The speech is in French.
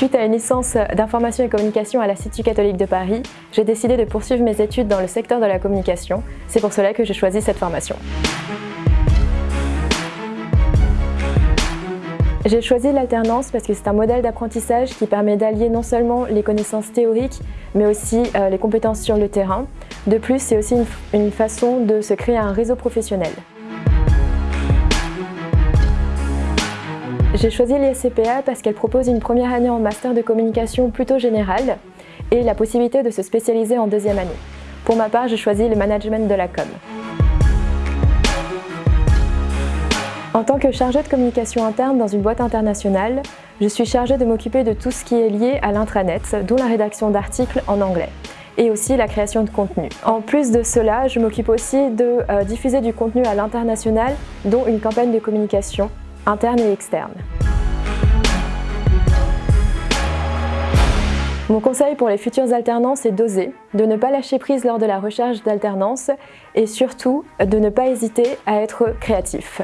Suite à une licence d'information et communication à l'Institut catholique de Paris, j'ai décidé de poursuivre mes études dans le secteur de la communication. C'est pour cela que j'ai choisi cette formation. J'ai choisi l'alternance parce que c'est un modèle d'apprentissage qui permet d'allier non seulement les connaissances théoriques, mais aussi euh, les compétences sur le terrain. De plus, c'est aussi une façon de se créer un réseau professionnel. J'ai choisi l'ISCPA parce qu'elle propose une première année en master de communication plutôt générale et la possibilité de se spécialiser en deuxième année. Pour ma part, j'ai choisi le management de la com. En tant que chargée de communication interne dans une boîte internationale, je suis chargée de m'occuper de tout ce qui est lié à l'intranet, dont la rédaction d'articles en anglais et aussi la création de contenu. En plus de cela, je m'occupe aussi de euh, diffuser du contenu à l'international, dont une campagne de communication interne et externe. Mon conseil pour les futurs alternants, c'est d'oser, de ne pas lâcher prise lors de la recherche d'alternance et surtout de ne pas hésiter à être créatif.